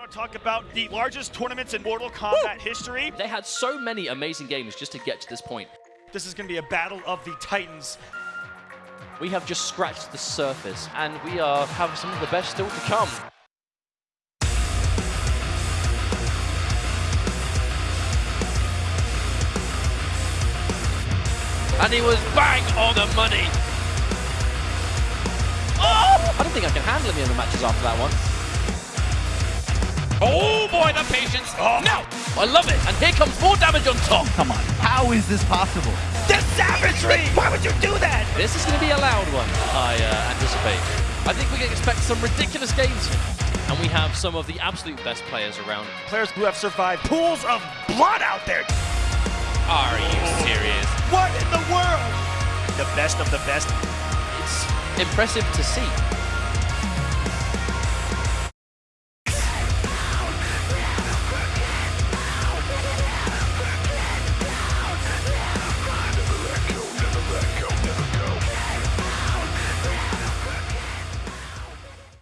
want to talk about the largest tournaments in Mortal Kombat history. They had so many amazing games just to get to this point. This is going to be a battle of the titans. We have just scratched the surface, and we are have some of the best still to come. And he was bang on the money. Oh! I don't think I can handle any of the matches after that one. Boy, the patience. Oh. No! I love it, and here comes more damage on top. Come on, how is this possible? The savagery! Why would you do that? This is going to be a loud one, I uh, anticipate. I think we can expect some ridiculous games here. And we have some of the absolute best players around. Players who have survived pools of blood out there. Are you serious? What in the world? The best of the best. It's impressive to see.